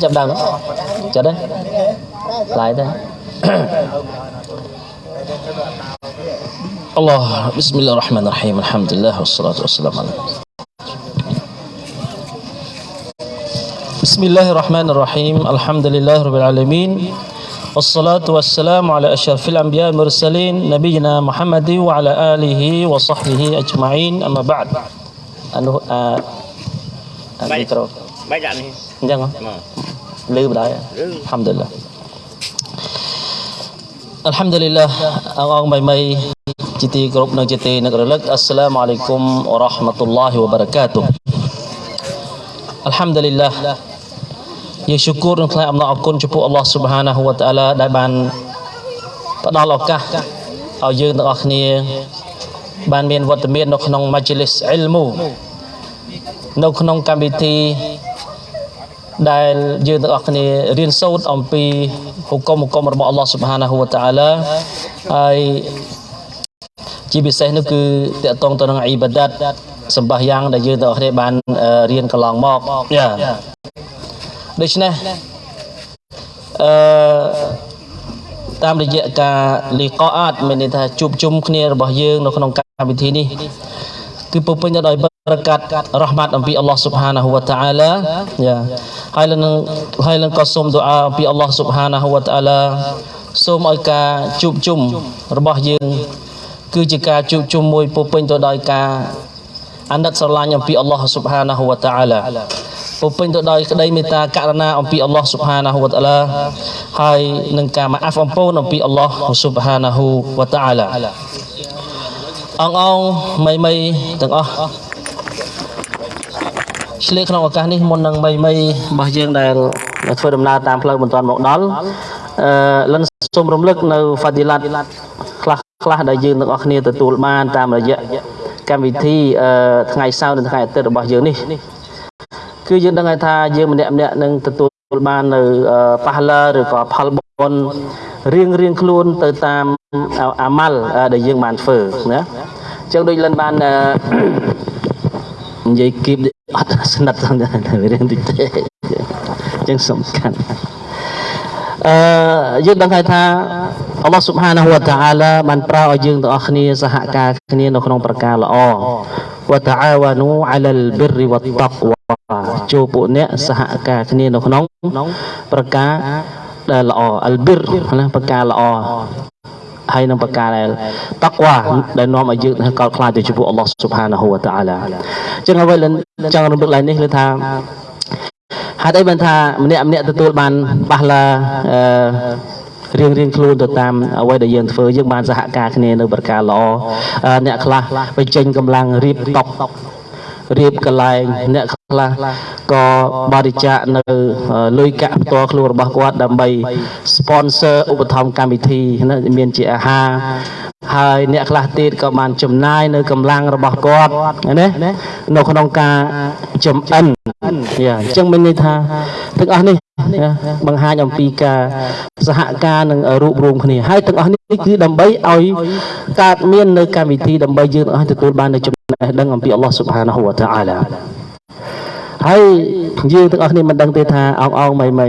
Chậm đằng Chờ đấy Lại đây. الله بسم الله الرحمن الرحيم الحمد لله والصلاة والسلام على بسم الله الرحمن الرحيم الحمد لله رب العالمين Wassalatu wassalamu ala asyrafil anbiya mursalin Nabiina Muhammadi wa ala alihi wa sahbihi ajma'in Amma ba'd Anu uh, Baik. Mikro Baik tak ni? Jangan លឺបណ្ដោយអល់ហាំឌុលឡាអល់ហាំឌុលឡាអងអងមីមីជាទីគោរពនិងជាទីនឹករលឹកអស្សាឡាមអាឡៃគុំវរ៉ាហ្មាតុលឡាហ៊ីវបារកាតុអល់ហាំឌុលឡា យើងឈូគូរនឹងថ្លែងអំណរអគុណចំពោះអល់ឡោះស៊ុបហានាហ៊ូវតាអាឡាដែលបានផ្ដល់ឱកាសឲ្យយើងទាំងអស់គ្នាបានមានវត្តមាននៅក្នុងម៉ាជីលីសអ៊ីលមូនៅក្នុងកម្មវិធីដែលយើងទាំងអស់គ្នារៀនសូត្រអំពីហុគមហុគមរបស់អល់ឡោះស៊ុបហានាហ៊ូវតាអាឡាហើយជាពិសេសនោះគឺតកតងទៅនឹងអ៊ីបាដាតសម្បាសយ៉ាងដែលយើងទាំងអស់គ្នាបានអឺរៀនកន្លងមកយ៉ា ដូច្នេះអឺតាមរយៈការលីកអាតមានន័យថាជួបជុំគ្នារបស់យើងនៅក្នុងកម្មវិធីនេះគឺពុពេញទៅដោយបរកាត់រ៉ហ្មាត់អំពីអល់ឡោះស៊ុបហានាហ៊ូវតាអាឡាយ៉ាហើយនឹងហើយនឹងក៏សូម දු អាអំពីអល់ឡោះស៊ុបហានាហ៊ូវតាអាឡាសូមឲ្យការជួបជុំរបស់យើងគឺជាការជួបជុំមួយពុពេញទៅដោយការ អាណិតស្រឡាញ់អំពីអល់ឡោះស៊ុបហានាហ៊ូវតាអាឡាពុពេញទៅដោយក្តីមេត្តាករុណាអំពីអល់ឡោះស៊ុបហានាហ៊ូវតាអាឡាហើយនឹងការមកអាហ្វអំពូនអំពីអល់ឡោះស៊ុបហានាហ៊ូវតាអាឡាអងអងមីមីទាំងអស់ឆ្លៀកក្នុងឱកាសនេះមុននឹងមីមីរបស់យើងដែលដែលធ្វើដំណើរតាមផ្លូវមិនទាន់មកដល់អឺលិនសូមរំលឹកនៅហ្វាឌីឡាត់ខ្លះខ្លះដែលយើងទាំងអស់គ្នាទទួលបានតាមរយៈ កម្មវិធីអឺថ្ងៃសៅរ៍និងថ្ងៃអាទិត្យរបស់យើងនេះគឺយើងដឹងហើយថាយើងម្នាក់ម្នាក់នឹងទទួលបាននៅអឺប៉ះឡាឬក៏ផលបុណ្យរៀងរៀងខ្លួនទៅតាមអាម៉ាល់ដែលយើងបានធ្វើណាអញ្ចឹងដូចលិនបានអឺនិយាយគៀបអត់ស្និទ្ធផងតែរៀនតិចទេអញ្ចឹងសំខាន់អឺយើងដឹងហើយថា អល់ឡោះស៊ុបហានាហ៊ូវតាអាឡាបានប្រោឲ្យយើងទាំងអស់គ្នាសហការគ្នានៅក្នុងប្រការល្អវតាអាវ៉ានូអាឡាល់ប៊ិរវតតក្វាចូលពួកអ្នកសហការគ្នានៅក្នុងប្រការដែលល្អអលប៊ិរណាប្រការល្អហើយនឹងប្រការដែលតក្វាដែលនាំឲ្យយើងកោតខ្លាចទៅចំពោះអល់ឡោះស៊ុបហានាហ៊ូវតាអាឡាអញ្ចឹងអ្វីដែលចង់រំលឹកឡើងនេះគឺថាហេតុអីបានថាម្នាក់ម្នាក់ទទួលបានប៉ះឡាអឺ រៀងរៀងខ្លួនទៅតាមអ្វីដែលយើងធ្វើយើងបានសហការគ្នានៅប្រការល្អអ្នកខ្លះបញ្ចេញកម្លាំងរៀបតុករៀបកន្លែងអ្នកខ្លះក៏បរិច្ចាគនៅលុយកាក់ផ្ទាល់ខ្លួនរបស់គាត់ដើម្បី sponsor ឧបត្ថម្ភកម្មវិធីណាមានជាអាហារហើយអ្នកខ្លះទៀតក៏បានចំណាយនៅកម្លាំងរបស់គាត់ណានៅក្នុងការចំអិនយ៉ាអញ្ចឹងមានន័យថាទាំងអស់នេះ បង្ហាញអំពីការសហការនឹងរួបរวมគ្នាហើយទាំងអស់នេះគឺដើម្បីឲ្យកើតមាននៅកម្មវិធីដើម្បីយើងទាំងអស់ទទួលបាននៅចំណេះដឹងអំពីអល់ឡោះស៊ុបហានាហ៊ូវតាអាឡាហើយយើងទាំងអស់គ្នាមិនដឹងទេថាអោងអោងមីមី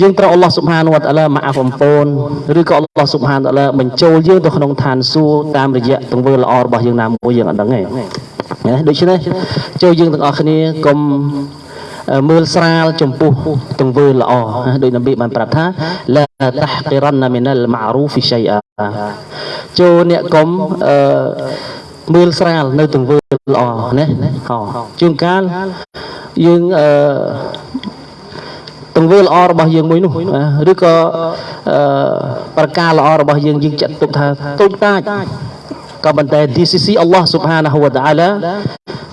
យើងត្រូវអល់ឡោះស៊ុបហានវតាឡាមកអាបំពូនឬក៏អល់ឡោះស៊ុបហានតាឡាបញ្ចូលយើងទៅក្នុងឋានសួគ៌តាមរយៈទង្វើល្អរបស់យើងណាមួយយើងអត់ដឹងទេណាដូច្នេះចូលយើងទាំងអស់គ្នាកុំ មើលស្រាលចំពោះទង្វើល្អដោយនប៊ីបានប្រាប់ថាឡាតះកិរណមីនលម៉ារូហ្វីឆៃអាចូលអ្នកកុំអឺមើលស្រាលនៅទង្វើល្អណាជួនកាលយើងអឺទង្វើល្អរបស់យើងមួយនោះឬក៏អឺប្រការល្អរបស់យើងយើងចាត់ទុកថាតូចតាច ក៏ប៉ុន្តែ DCC អល់ឡោះស៊ុបហានាហ៊ូវតាអាឡា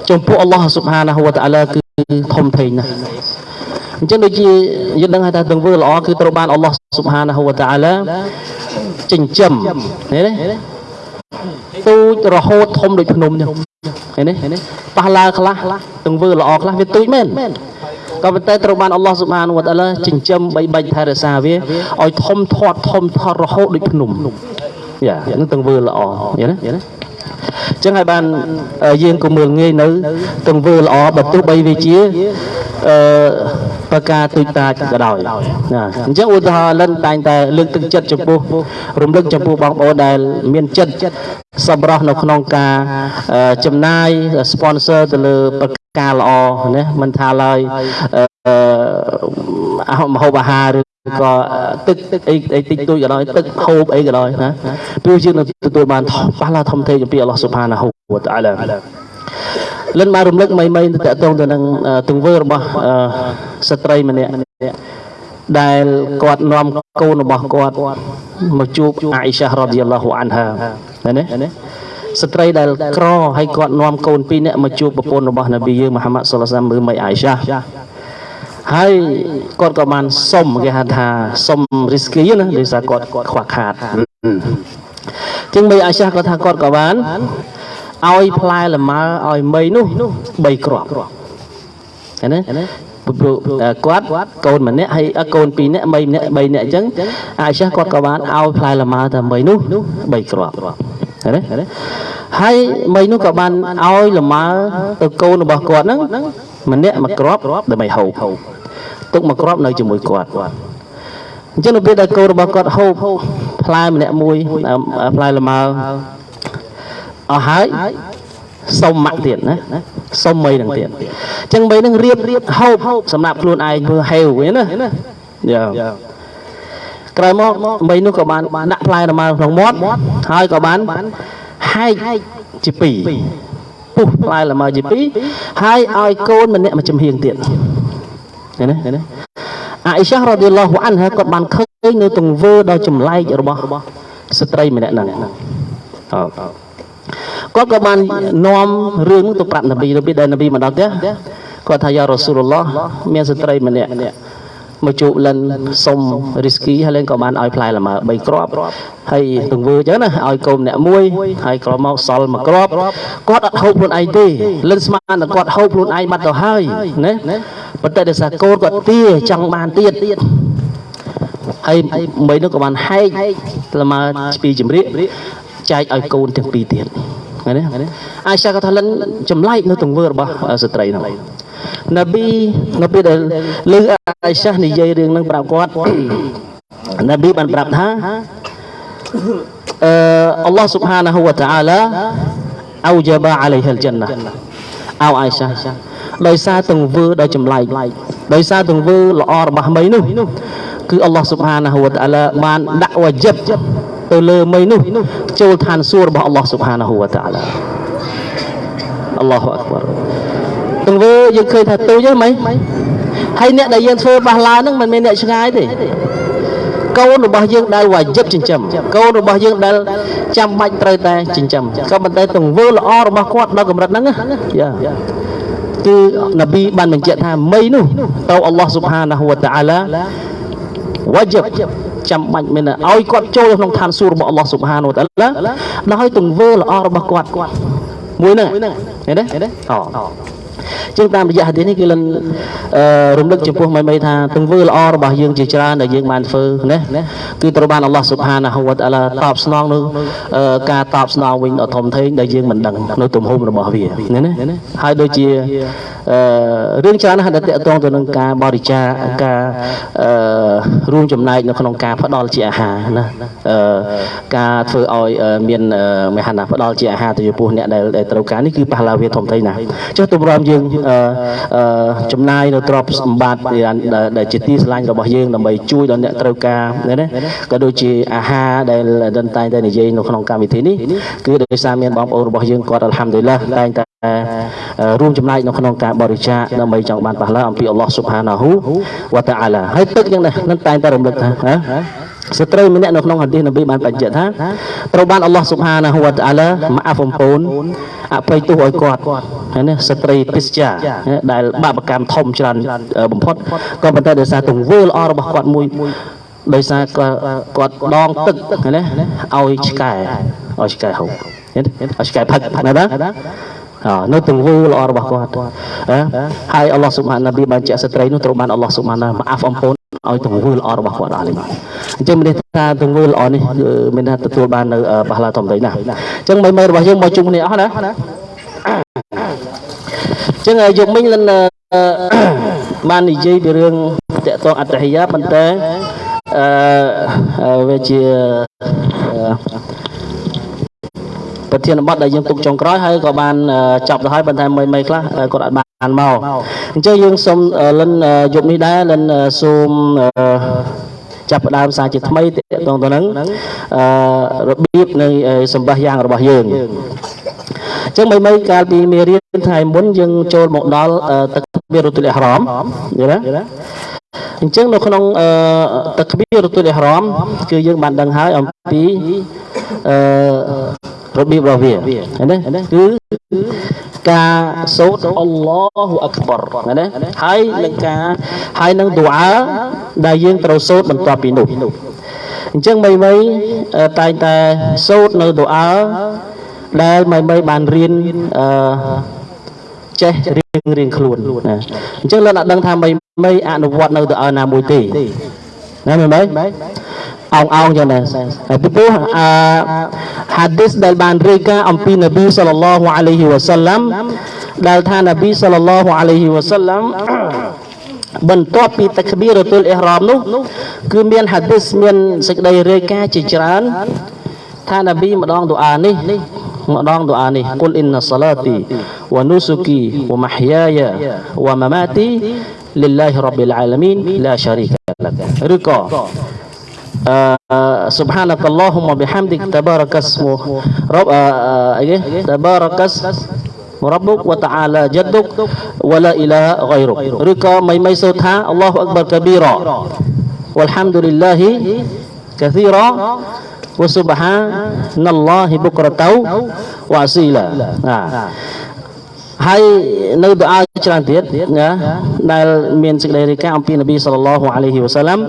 ចំពោះអល់ឡោះស៊ុបហានាហ៊ូវតាអាឡាគឺធំធេងណាស់អញ្ចឹងដូចជាយើងដឹងថាទង្វើល្អគឺត្រូវបានអល់ឡោះស៊ុបហានាហ៊ូវតាអាឡាចិញ្ចឹមឃើញទេទូចរហូតធំដូចភ្នំចឹងឃើញទេប៉ះឡើងខ្លះទង្វើល្អខ្លះវាទូចមែនក៏ប៉ុន្តែត្រូវបានអល់ឡោះស៊ុបហានវតាឡាចិញ្ចឹមបីបាច់ថែរក្សាវាឲ្យធំធាត់ធំធាត់រហូតដូចភ្នំ យ៉ានឹងទង្វើល្អយល់ទេយល់ទេចឹងហើយបានអឺយើងក៏មើលងាយនៅទង្វើល្អបើទោះបីវាជាអឺប្រការទុយតាចក៏ដោយណាអញ្ចឹងឧទាហរណ៍លិនតែងតែលើកទឹកចិត្តចំពោះរំលឹកចំពោះបងប្អូនដែលមានចិត្តសម្រស់នៅក្នុងការអឺចំណាយ sponsor ទៅលើប្រការល្អណាមិនថាឡើយអឺអឺមហូបអាហារឬ ក៏ទឹកទឹកអីអីតិចតួចក៏ដោយទឹកហូបអីក៏ដោយណាព្រោះយើងនឹងទទួលបានប៉ះឡាធំធេងពីអល់ឡោះស៊ុបហានាហ៊ូវតាអាឡាលិនបានរំលឹកមីមីទៅតកតងទៅនឹងទង្វើរបស់ស្ត្រីម្នាក់ដែលគាត់នាំកូនរបស់គាត់មកជួបអាអ៊ីសារ៉ាឌីយ៉ាឡោះអានហាណាណាស្ត្រីដែលក្រហើយគាត់នាំកូនពីរនាក់មកជួបប្រពន្ធរបស់នប៊ីយើងមហាម៉ាត់សុលឡាសាមមើលមីអាអ៊ីសា ហើយគាត់ក៏បានសុំគេហៅថាសុំរីស្គីណាដោយសារគាត់ខ្វះខាតជាងមីអាសាគាត់ថាគាត់ក៏បានឲ្យផ្លែលម៉ើឲ្យមីនោះ3គ្រាប់ឃើញទេព្រោះគាត់កូនម្នាក់ហើយកូនពីរនាក់មីម្នាក់3នាក់អញ្ចឹងអាសាគាត់ក៏បានឲ្យផ្លែលម៉ើតែមីនោះ3គ្រាប់ឃើញទេហើយមីនោះក៏បានឲ្យលម៉ើទៅកូនរបស់គាត់ហ្នឹងម្នាក់មួយគ្រាប់ដើម្បីហូប ទុកមួយគ្រាប់នៅជាមួយគាត់អញ្ចឹងនៅពេលដែលកូនរបស់គាត់ហូបផ្លែម្នាក់មួយផ្លែលម៉ើអស់ហើយសុំម៉ាក់ទៀតណាសុំមីនឹងទៀតអញ្ចឹងមីនឹងរៀបរៀបហូបសម្រាប់ខ្លួនឯងធ្វើហេវវិញណាយ៉ាក្រោយមកមីនោះក៏បានដាក់ផ្លែលម៉ើក្នុងមាត់ហើយក៏បានហែកជាពីរពុះផ្លែលម៉ើជាពីរហើយឲ្យកូនម្នាក់មកចំហៀងទៀត ឃើញទេឃើញទេអាអ៊ីសារ៉ាឌីឡោះអានហាគាត់បានឃើញនៅទង្វើដ៏ចម្លែករបស់ស្ត្រីម្នាក់ហ្នឹងគាត់ក៏បាននាំរឿងទៅប្រាប់នប៊ីទៅពេលដែលនប៊ីមកដល់ផ្ទះគាត់ថាយ៉ារ៉ូស៊ូលឡោះមានស្ត្រីម្នាក់ មកជួបលិនសុំរីស្គីហើយលិនក៏បានឲ្យផ្លែលម៉ើ3គ្រាប់ហើយទង្វើអញ្ចឹងណាឲ្យកូនម្នាក់មួយហើយក្រោយមកសល់មួយគ្រាប់គាត់អត់ហូបខ្លួនឯងទេលិនស្មានតែគាត់ហូបខ្លួនឯងបាត់ទៅហើយណាប៉ុន្តែដោយសារកូនគាត់ទាចង់បានទៀតហើយមីនោះក៏បានហែកល្មើពីជំរាកចែកឲ្យកូនទាំងពីរទៀត ឃើញទេអាយសាក៏ថាលិនចម្លែកនៅទង្វើរបស់ស្ត្រីនោះនប៊ីនៅពេលដែលលើអាយសានិយាយរឿងនឹងប្រាប់គាត់នប៊ីបានប្រាប់ថាអឺអល់ឡោះស៊ុបហានាហ៊ូវតាអាឡាអោជាបាអាឡៃហិលជន្ណាអោអាយសាដោយសារទង្វើដ៏ចម្លែកដោយសារទង្វើល្អរបស់មីនោះគឺអល់ឡោះស៊ុបហានាហ៊ូវតាអាឡាបានដាក់វ៉ាជីប ទៅលើមីនោះចូលឋានសួគ៌របស់អល់ឡោះស៊ុបហានាហ៊ូវតាអាឡាអល់ឡោះអក្បរទង្វើយើងឃើញថាទូចហ្នឹងមិនហើយអ្នកដែលយើងធ្វើបះឡាហ្នឹងមិនមែនអ្នកឆ្ងាយទេកូនរបស់យើងដែលវ៉ាជីបចិញ្ចឹមកូនរបស់យើងដែលចាំបាច់ត្រូវតែចិញ្ចឹមក៏ប៉ុន្តែទង្វើល្អរបស់គាត់ដល់កម្រិតហ្នឹងយ៉ាគឺនប៊ីបានបញ្ជាក់ថាមីនោះទៅអល់ឡោះស៊ុបហានាហ៊ូវតាអាឡាវ៉ាជីប ចាំបាច់មែនឲ្យគាត់ចូលក្នុងឋានសួគ៌របស់អល់ឡោះស៊ុបហានវតាឡាដោយទង្វើល្អរបស់គាត់មួយហ្នឹងឃើញទេអូ ជាងតាមរយៈហាឌីសនេះគឺលិនរំលឹកចំពោះមិនមិនថាទង្វើល្អរបស់យើងជាច្រើនដែលយើងបានធ្វើណាគឺត្រូវបានអល់ឡោះស៊ុបហានាហ៊ូវតាឡាតបស្នងនៅការតបស្នងវិញដ៏ធំធេងដែលយើងមិនដឹងនៅទំហំរបស់វាណាហើយដូចជារឿងច្រើនណាស់ដែលតកតងទៅនឹងការបរិច្ចាគការរួមចំណែកនៅក្នុងការផ្ដល់ជាអាហារណាការធ្វើឲ្យមានមហាណាផ្ដល់ជាអាហារទៅចំពោះអ្នកដែលត្រូវការនេះគឺប៉ះឡាវាធំធេងណាស់ចុះទម្រាំយើងចំណាយនៅទ្រព្យសម្បត្តិដែលជាទីស្រឡាញ់របស់យើងដើម្បីជួយដល់អ្នកត្រូវការណាក៏ដូចជាអាហារដែលដិនតែងតែនិយាយនៅក្នុងកម្មវិធីនេះគឺដោយសារមានបងប្អូនរបស់យើងគាត់អល់ហាំឌុលឡាតែងតែរួមចំណែកនៅក្នុងការបរិច្ចាគដើម្បីចង់បានប៉ះឡាអំពីអល់ឡោះស៊ុបហានាហ៊ូវតាអាឡាហើយទឹកយ៉ាងនេះនឹងតែងតែរំលឹកថា ស្ត្រីម្នាក់នៅក្នុងហាឌីសនប៊ីបានបញ្ជាក់ថាត្រូវបានអល់ឡោះស៊ុបហានាហ៊ូវតាអាឡាម៉ាអាហ្វអំពូនអភ័យទោសឲ្យគាត់ហើយនេះស្ត្រីពិស្ចាដែលបាបកម្មធំច្រើនបំផុតក៏ប៉ុន្តែដោយសារទង្វើល្អរបស់គាត់មួយដោយសារគាត់ដងទឹកណាឲ្យឆ្កែឲ្យឆ្កែហូបឃើញឲ្យឆ្កែផឹកណាបាទនៅទង្វើល្អរបស់គាត់ហើយអល់ឡោះស៊ុបហានណាប៊ីបានជាក់ស្ត្រីនោះត្រូវបានអល់ឡោះស៊ុបហានណាម៉ាអាហ្វអំពូន ឲ្យទង្វើល្អរបស់គាត់អស់នេះបាទអញ្ចឹងមានន័យថាទង្វើល្អនេះគឺមានថាទទួលបាននៅអឺបះឡាធម្មតាណាស់អញ្ចឹងមិនមែនរបស់យើងមកជុំគ្នាអស់ណាអញ្ចឹងយកមិញលិនអឺបាននិយាយពីរឿងតកតងអត្តហិយាប៉ុន្តែអឺវាជាអឺប្រធានបទដែលយើងទុកចុងក្រោយហើយក៏បានអឺចប់ទៅហើយប៉ុន្តែមីមីខ្លះអឺគាត់អត់បាន មកអញ្ចឹងយើងសូមអឺលិនអឺយប់នេះដែរលិនអឺសូមអឺចាប់ផ្ដើមសារជាថ្មីតកតងទៅនឹងអឺរបៀបនៃអឺសម្បាសយ៉ាងរបស់យើងអញ្ចឹងមីមីកាលពីមេរៀនថ្ងៃមុនយើងចូលមកដល់អឺទឹកបៀរទុលអ៊ីហ្រាមយល់ទេអញ្ចឹងនៅក្នុងអឺទឹកបៀរទុលអ៊ីហ្រាមគឺយើងបានដឹងហើយអំពីអឺ របៀបរបស់វាឃើញទេគឺការសូត្រអល់ឡោះអក្បរឃើញទេហើយនឹងការហើយនឹងឌូអាដែលយើងត្រូវសូត្របន្ទាប់ពីនោះអញ្ចឹងមីមីអឺតែងតែសូត្រនៅឌូអាដែលមីមីបានរៀនអឺចេះរៀងរៀងខ្លួនណាអញ្ចឹងលោកអ្នកដឹងថាមីមីអនុវត្តនៅឌូអាណាមួយទេ ណាមីមីអោងអោងចឹងដែរហើយពីព្រោះអឺហាឌីសដែលបានរាយការណ៍អំពីនប៊ីសល្លឡោះអាឡៃហ៊ីវ៉ាសាឡាំដែលថានប៊ីសល្លឡោះអាឡៃហ៊ីវ៉ាសាឡាំបន្ទាប់ពីតក្បៀរទុលអ៊ីហ្រាមនោះគឺមានហាឌីសមានសេចក្តីរាយការណ៍ជាច្រើនថានប៊ីម្ដងឌូអានេះម្ដងឌូអានេះគុលអ៊ីនណាសាឡាទីវ៉ានូស៊ូគីវ៉ាមហយ៉ាយ៉ាវ៉ាម៉ាម៉ាទីលិលឡាហ៊ីរ៉ប៊ីលអាឡាមីនឡាឆារីក លកឬក៏ سبحانك اللهم بحمدك تبارك اسمه رب ايه تبارك ربك وتعالى جدك ولا اله غيرك ឬក៏មិនមិនសូត្រថា الله اكبر كبيرا والحمد لله كثيرا وسبحان الله بكرة وأصيلا ហើយនៅដុអាច្រើនទៀតណាដែលមានសេចក្តីរាយការណ៍អំពីនប៊ីសល្លឡោះអាឡៃហ៊ីវ៉ាសាឡាំ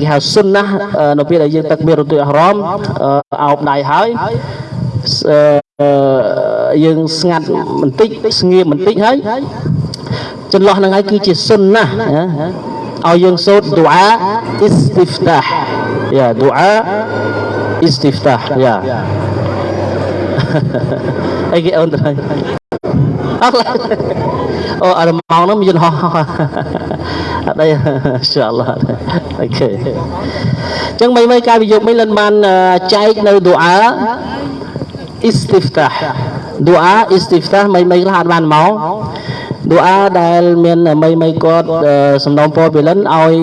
គេហៅសុនណានៅពេលដែលយើងទឹកមានរទុយអហ្រមអោបដៃហើយយើងស្ងាត់បន្តិចស្ងៀមបន្តិចហើយចន្លោះហ្នឹងហើយគឺជាសុនណាឲ្យយើងសូត្រឌូអាអ៊ីស្ទីហ្វតាហយ៉ាឌូអាអ៊ីស្ទីហ្វតាហយ៉ាអីគេអូនទៅ អូអរម៉ោងហ្នឹងមានយន្តហោះអត់ទេអ៊ីនសាអល់ឡោះអូខេអញ្ចឹងមិនមិនការវិយោគមិញលិនបានចែកនៅឌូអាអ៊ីស្ទីហ្វតាឌូអាអ៊ីស្ទីហ្វតាមិនមិនខ្លះអត់បានមកឌូអាដែលមានមីមីគាត់សំណូមពរពីលិនឲ្យ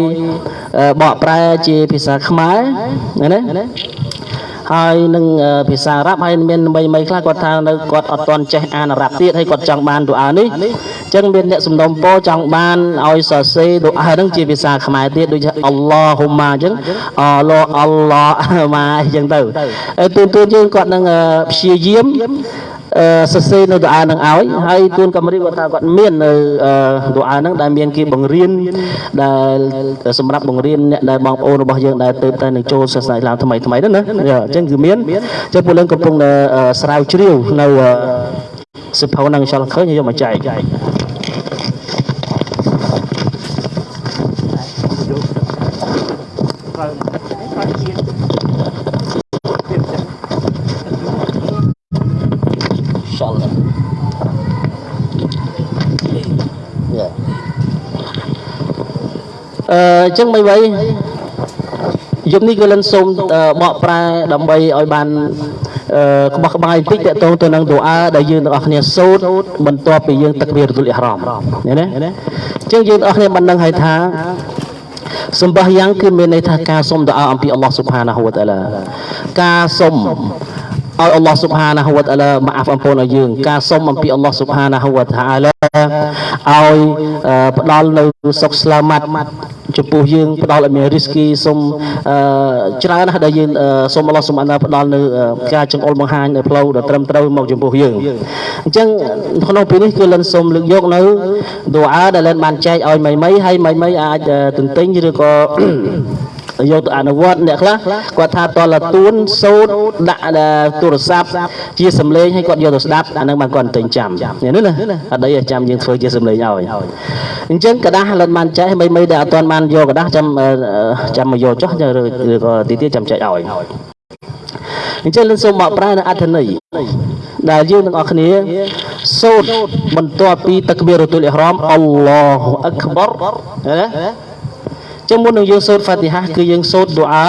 បកប្រែជាភាសាខ្មែរណា ហើយនឹងភាសាអារ៉ាប់ហើយមានមីមីខ្លះគាត់ថានៅគាត់អត់ទាន់ចេះអានអារ៉ាប់ទៀតហើយគាត់ចង់បានឌូអានេះអញ្ចឹងមានអ្នកសំណុំពរចង់បានឲ្យសរសេរឌូអាហ្នឹងជាភាសាខ្មែរទៀតដូចអល់ឡោហ៊ុម៉ាអញ្ចឹងអល់ឡោអល់ឡោម៉ាអញ្ចឹងទៅហើយទូនទូនយើងគាត់នឹងព្យាយាម សរសេរនៅដុអានឹងឲ្យហើយទួនកំរីគាត់ថាគាត់មាននៅដុអានឹងដែលមានគេបង្រៀនដែលសម្រាប់បង្រៀនអ្នកដែលបងប្អូនរបស់យើងដែលទៅតែនឹងចូលសាសនាអ៊ីស្លាមថ្មីថ្មីហ្នឹងណាអញ្ចឹងគឺមានចឹងពលឹងកំពុងតែស្រាវជ្រាវនៅសិភៅហ្នឹងចលឃើញយកមកចែក អញ្ចឹងមិនໄວយប់នេះគឺលិនសូមបកប្រែដើម្បីឲ្យបានក្បោះក្បាយបន្តិចតកតងទៅនឹងទូអាដែលយើងទាំងអស់គ្នាសូត្របន្ទាប់ពីយើងទឹកវារទុលអ៊ីហ្រាមឃើញទេអញ្ចឹងយើងទាំងអស់គ្នាបានដឹងហើយថាសម្បះយ៉ាងគឺមានន័យថាការសុំទូអាអំពីអល់ឡោះស៊ុបហានាហ៊ូវតាឡាការសុំឲ្យអល់ឡោះស៊ុបហានាហ៊ូវតាឡាម៉ាអាហ្វអំពូនឲ្យយើង ការសុំអំពីអល់ឡោះស៊ុបហានាហ៊ូវតាឡាឲ្យផ្ដល់នៅសុខស្លាម៉ាត់ ចំពោះយើងផ្ដល់ឲ្យមានរីស្គីសូមច្រើនណាស់ដែលយើងសូមអល់ឡោះសូមអណ្ដាផ្ដល់នៅការចង្អុលបង្ហាញនៅផ្លូវដ៏ត្រឹមត្រូវមកចំពោះយើងអញ្ចឹងក្នុងពេលនេះគឺលិនសូមលើកយកនៅឌូអាដែលលិនបានចែកឲ្យមីមីហើយមីមីអាចទន្ទិញឬក៏ យកទៅអនុវត្តអ្នកខ្លះគាត់ថាតលទួនសូត្រដាក់ទូរស័ព្ទជាសំឡេងឲ្យគាត់យកទៅស្ដាប់អានឹងបានគាត់ទិញចាំនេះណាអត់ដីឲ្យចាំយើងធ្វើជាសំឡេងឲ្យអញ្ចឹងกระดาษលិតបានចែកមិនមិនដែលអត់ទាន់បានយកกระดาษចាំចាំមកយកចុះឬក៏ទីទៀតចាំចែកឲ្យអញ្ចឹងលិនសូមមកប្រើនៅអត្ថន័យដែលយើងទាំងអស់គ្នាសូត្របន្ទាប់ពីតក្បៀរទុលអ៊ីហ្រាមអល់ឡោះអក្បរណា ចឹងមុននឹងយើងសូត្រហ្វាទីហាគឺយើងសូត្រឌូអា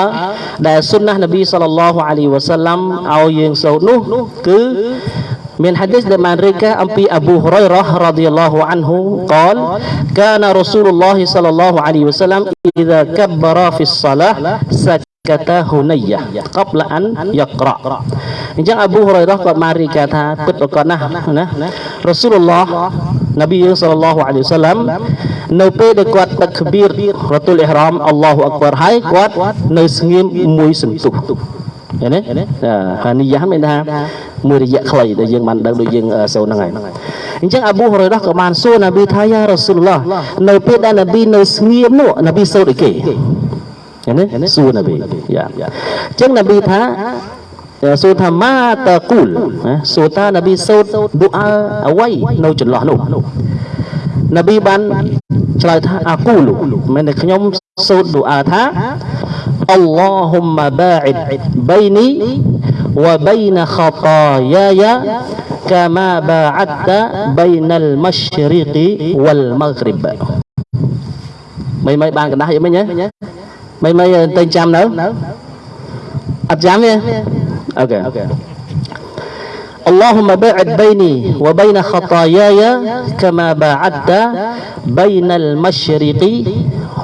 ដែលសុ nnah នប៊ីសល្លឡោះអាឡៃវ៉ាសាឡាំឲ្យយើងសូត្រនោះគឺ من hadis dari mereka ampi Abu Hurairah radhiyallahu anhu qal kana Rasulullah sallallahu alaihi wasallam idza kabbara fi shalah sakata hunayyah qabla an yaqra អញ្ចឹងអប៊ូហុរ៉ៃរ៉ះគាត់បានរាយការណ៍ថាពិតប្រកបណាស់ណារ៉ាស៊ូលឡោះនប៊ីយើងសល្លឡោះអាឡៃហ៊ីវសឡាមនៅពេលដែលគាត់តក្បៀររ៉ាទូលអ៊ីហ្រាមអល់ឡោះអក្បរហើយគាត់នៅស្ងៀមមួយសន្ទុះ ឃើញទេហានីយ៉ាមានថាមួយរយៈខ្លីដែលយើងបានដឹងដូចយើងសូនហ្នឹងហើយអញ្ចឹងអប៊ូហ៊ុរ៉ៃរ៉ាក៏បានសួរនប៊ីថាយ៉ារ៉ាស៊ូលឡោះនៅពេលដែលនប៊ីនៅស្ងៀមនោះនប៊ីសូត្រអីគេឃើញទេសួរនប៊ីយ៉ាអញ្ចឹងនប៊ីថាសួរថាម៉ាតគូលសួរថានប៊ីសូត្រឌូអាអ្វីនៅចន្លោះនោះនប៊ីបានឆ្លើយថាអាគូលមិនតែខ្ញុំសូត្រឌូអាថា អល់ឡោហ៊ុមម៉ាបាអ៊ិដបៃនីវបៃនខតាយាយា كما باعدت بين المشرق والمغرب មិនមិនបានកណ្ដាស់យ៉ាងមិញហ៎មិនមិនតែចាំនៅអត់ចាំទេអូខេ اللهم باعد بيني وبين خطاياي كما باعدت بين المشرق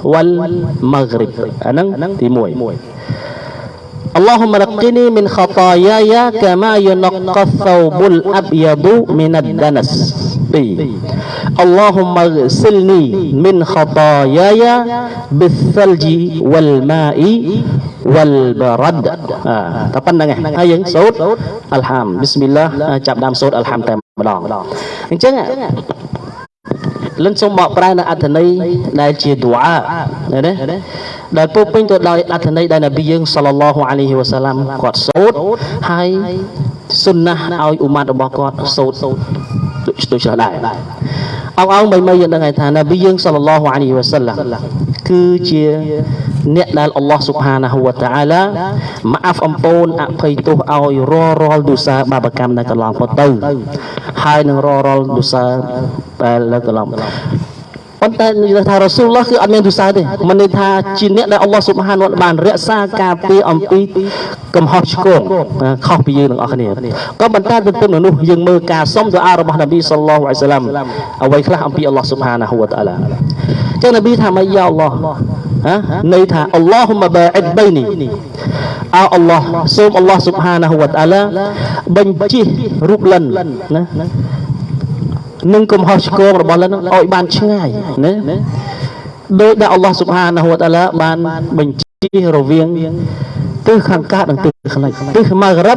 والمغرب. أنا تيموي. اللهم نقني من خطاياي كما ينقى الثوب الأبيض من الدنس اللهم اغسلني من خطاياي بالثلج والماء والبرد តែប៉ុណ្្នឹងឯងហើយយើងសូត្រអល់ហាមប៊ីស្មិលឡាចាប់ដើមសូត្រអល់ហាមតែម្ដងអញ្ចឹង លិនសូមបកប្រែនៅអត្ថន័យដែលជាឌូអាណាដែលពោពេញទៅដោយអត្ថន័យដែលនប៊ីយើងសល្លឡោះអាឡៃហ៊ីវ៉ាសាឡាំគាត់សូត្រហើយសុនណាស់ឲ្យអ៊ុម៉ាត់របស់គាត់សូត្រ ដូចដូចដែរអងអងមិនមិនយើងដឹងហើយថានប៊ីយើងសល្លឡោះអាឡៃហ៊ីវ៉ាសាឡាំគឺជាអ្នកដែលអល់ឡោះស៊ុបហានាហ៊ូវតាអាឡាម៉ាហ្វអំពូនអភ័យទោសឲ្យរាល់រាល់ទុសាបាបកម្មដែលកន្លងផុតទៅហើយនឹងរាល់រាល់ទុសាដែលកន្លង ប៉ុន្តែនិយាយថារ៉ាស៊ូលឡោះគឺអត់មានទុសាទេមិនន័យថាជាអ្នកដែលអល់ឡោះស៊ុបហានបានរក្សាការពារអំពីកំហុសឆ្គងខុសពីយើងទាំងអស់គ្នាក៏ប៉ុន្តែទន្ទឹមនឹងនោះយើងមើលការសុំទូអារបស់នប៊ីសល្លឡោះអាឡៃសាឡាំអ្វីខ្លះអំពីអល់ឡោះស៊ុបហានាហ៊ូវតាអាឡាចឹងនប៊ីថាម៉េចយ៉ាអល់ឡោះហ៎ន័យថាអល់ឡោះម៉ាបាអ៊ិដបៃនីអើអល់ឡោះសូមអល់ឡោះស៊ុបហានាហ៊ូវតាអាឡាបញ្ជិះរូបលិនណា នឹងកំហុសឆ្គងរបស់លិនឲ្យបានឆ្ងាយណាដោយដែលអល់ឡោះស៊ុបហានាហ៊ូវតាអាឡាបានបញ្ជិះរវាងទិសខាងកើតនិងទិសខាងលិចទិសម៉ាហ្គ្រិប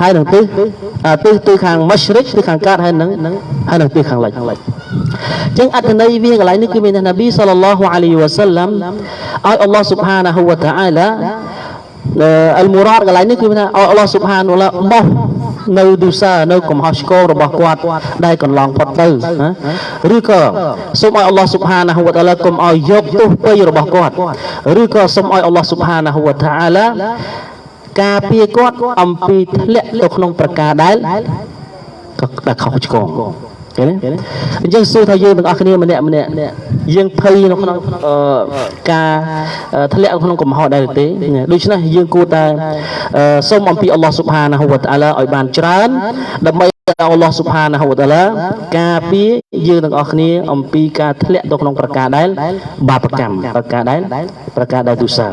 ហើយនិងទិសទិសទិសខាងម៉ាស្រិកទិសខាងកើតហើយនិងហើយនិងទិសខាងលិចអញ្ចឹងអត្ថន័យវាកន្លែងនេះគឺមានថានប៊ីសល្លឡោះអាឡៃវ៉ាសាឡាំឲ្យអល់ឡោះស៊ុបហានាហ៊ូវតាអាឡាអលមូរ៉ាតកន្លែងនេះគឺថាអល់ឡោះស៊ុបហានវឡាបោះ នៅទុសានៅកំហុសឆ្គងរបស់គាត់ដែលកន្លងផុតទៅឬក៏សូមឲ្យអល់ឡោះស៊ុបហានាហ៊ូវតាឡាកុំឲ្យយកទោសពៃរបស់គាត់ឬក៏សូមឲ្យអល់ឡោះស៊ុបហានាហ៊ូវតាអាឡាការពារគាត់អំពីធ្លាក់ទៅក្នុងប្រការដែលក៏ដែលខុសឆ្គង ឃើញទេអញ្ចឹងសួរថាយើងទាំងអស់គ្នាម្នាក់ម្នាក់យើងភ័យនៅក្នុងការធ្លាក់ក្នុងកំហុសដែរទេដូច្នេះយើងគួរតែសូមអំពីអល់ឡោះស៊ុបហានាហ៊ូវតាអាឡាឲ្យបានច្រើនដើម្បី អល់ឡោះស៊ុបហានាហ៊ូវតាឡាការពារយើងទាំងអស់គ្នាអំពីការធ្លាក់ទៅក្នុងប្រការដែលបាបកម្មប្រការដែលប្រការដែលទុសា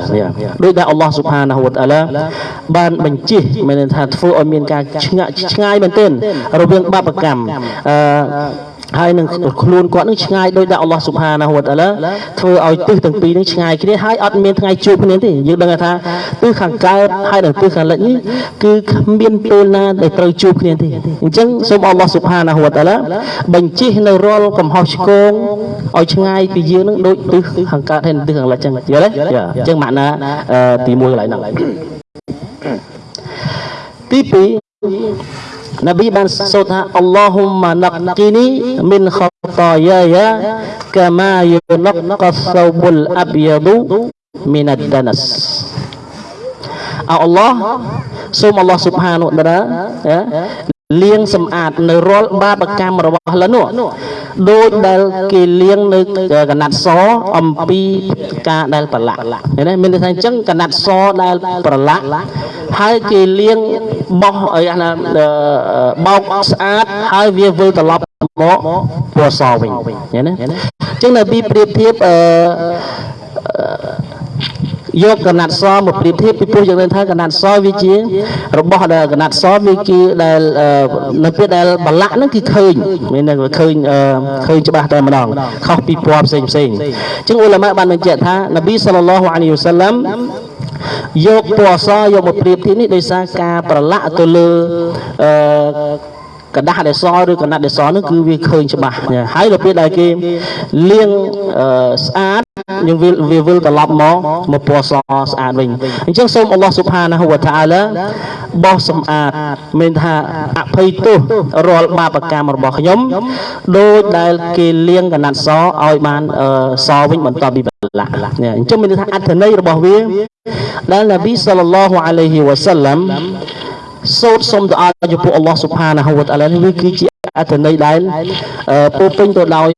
ដូចដែលអល់ឡោះស៊ុបហានាហ៊ូវតាឡាបានបញ្ជាមានន័យថាធ្វើឲ្យមានការឆ្ងាយឆ្ងាយមែនទែនរវាងបាបកម្មអឺ ហើយនឹងខ្លួនគាត់នឹងឆ្ងាយដោយតែអល់ឡោះស៊ុបហានាហ៊ូវតាឡាធ្វើឲ្យទិសទាំងពីរនឹងឆ្ងាយគ្នាហើយអត់មានថ្ងៃជួបគ្នាទេយើងដឹងថាទិសខាងកើតហើយនិងទិសខាងលិចនេះគឺគ្មានពេលណាដែលត្រូវជួបគ្នាទេអញ្ចឹងសូមអល់ឡោះស៊ុបហានាហ៊ូវតាឡាបញ្ជិះនៅរាល់កំហុសឆ្គងឲ្យឆ្ងាយពីយើងនឹងដូចទិសខាងកើតហើយនិងទិសខាងលិចអញ្ចឹងយល់ទេអញ្ចឹងម៉ាក់ណាអឺទី1កន្លែងហ្នឹងទី2 نبي بن صوتها اللهم نقني من خطاياي كما ينقى الثوب الأبيض من الدنس Allah, sum Allah subhanahu wa ta'ala ya, ល់ឡោះស៊ុបហានុតាឡាលាងសម្អាតនៅរាល់បាបកម្មរបស់លនោះដោយដែលគេលាងនៅកណាត់សអំពីការដែលប្រឡាក់ឃើញទេមានន័យថាអញ្ចឹងកណាត់សដែលប្រឡាក់ហើយគេលាងបោះអីណាបោកស្អាតហើយវាវិលត្រឡប់មកពណ៌សវិញឃើញទេអញ្ចឹងនៅពីប្រៀបធៀបអឺ យកកណាត់សមកប្រៀបធៀបពីព្រោះយើងដឹងថាកណាត់សវាជា របស់ដែលកណាត់សវាគឺដែលនៅពេលដែលបលាក់ហ្នឹងគឺឃើញមានតែឃើញឃើញច្បាស់តែម្ដងខុសពីពណ៌ផ្សេងផ្សេងអញ្ចឹងអ៊ុលម៉ាបានបញ្ជាក់ថានប៊ីសល្លឡោះអាឡៃហ៊ីវសាឡាំយកពណ៌សយកមកប្រៀបធៀបនេះដោយសារការប្រឡាក់ទៅលើអឺ กระดาษដែលសឬកណាត់ដែលសនោះគឺវាឃើញច្បាស់ហើយដល់ពេលដែលគេលាងស្អាតយើងវាវាវិលត្រឡប់មកមកពណ៌សស្អាតវិញអញ្ចឹងសូមអល់ឡោះស៊ុបហានាហ៊ូវតាអាឡាបោះសម្អាតមានថាអភ័យទោសរាល់បាបកម្មរបស់ខ្ញុំដោយដែលគេលាងកណាត់សឲ្យបានសវិញបន្ទាប់ពីបលាក់នេះអញ្ចឹងមានថាអត្ថន័យរបស់វាដែលនប៊ីសល្លឡោះអាឡៃហ៊ីវ៉ាសាឡាំ សូត្រសុំទៅអរចំពោះអល់ឡោះស៊ុបហានាហ៊ូវតាឡានេះវាគឺជាអត្ថន័យដែលពោពេញទៅដោយ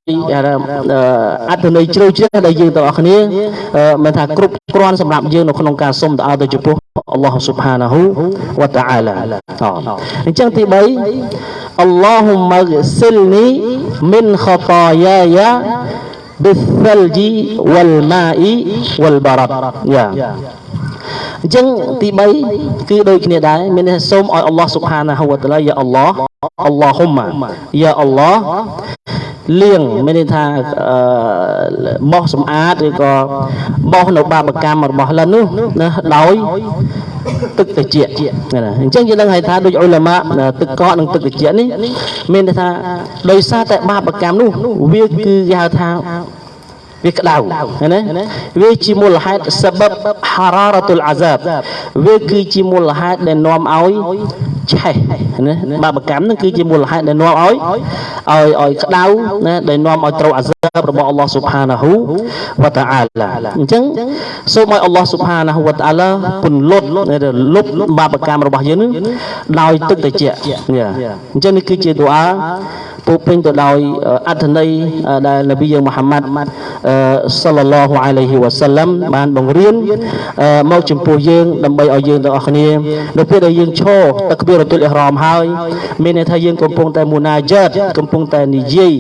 អត្ថន័យជ្រៅជ្រះដែលយើងទាំងអស់គ្នាមិនថាគ្រប់គ្រាន់សម្រាប់យើងនៅក្នុងការសុំទៅអរទៅចំពោះអល់ឡោះស៊ុបហានាហ៊ូវតាអាឡាអញ្ចឹងទី3អល់ឡោហ៊ុម៉ាសិលនីមិនខតាយាយា بالثلج والماء والبرد យ៉ា អញ្ចឹងទី3គឺដូចគ្នាដែរមានន័យសូមឲ្យអល់ឡោះស៊ុបហានាហ៊ូវតាឡាយ៉ាអល់ឡោះអល់ឡោហ៊ុម៉ាយ៉ាអល់ឡោះលាងមានន័យថាបោះសម្អាតឬក៏បោះនៅបាបកម្មរបស់លិននោះណាដោយទឹកត្រជាក់ណាអញ្ចឹងយើងដឹងហើយថាដូចអ៊ុលម៉ាទឹកកកនិងទឹកត្រជាក់នេះមានន័យថាដោយសារតែបាបកម្មនោះវាគឺគេហៅថា វាក្តៅណាវាជាមូលហេតុសបបហារ៉ារ៉ាតុលអាសាបវាគឺជាមូលហេតុដែលនាំឲ្យឆេះណាបាបកម្មនឹងគឺជាមូលហេតុដែលនាំឲ្យឲ្យឲ្យក្តៅណាដែលនាំឲ្យត្រូវអាសាបរបស់អល់ឡោះស៊ុបហានាហ៊ូវតាអាឡាអញ្ចឹងសូមឲ្យអល់ឡោះស៊ុបហានាហ៊ូវតាអាឡាពន្លត់លុបបាបកម្មរបស់យើងនឹងដោយទឹកត្រជាក់អញ្ចឹងនេះគឺជាទូអាពោពេញទៅដោយអត្ថន័យដែលនប៊ីយើងមូហាម៉ាត់សល្លឡោះអាឡៃហ៊ីវ៉ាសាឡាំបានបង្រៀនមកចំពោះយើងដើម្បីឲ្យយើងទាំងអស់គ្នានៅពេលដែលយើងឈរតក្បៀរតុលអ៊ីហ្រាមហើយមានន័យថាយើងកំពុងតែមូណាយ៉ាតកំពុងតែនិយាយ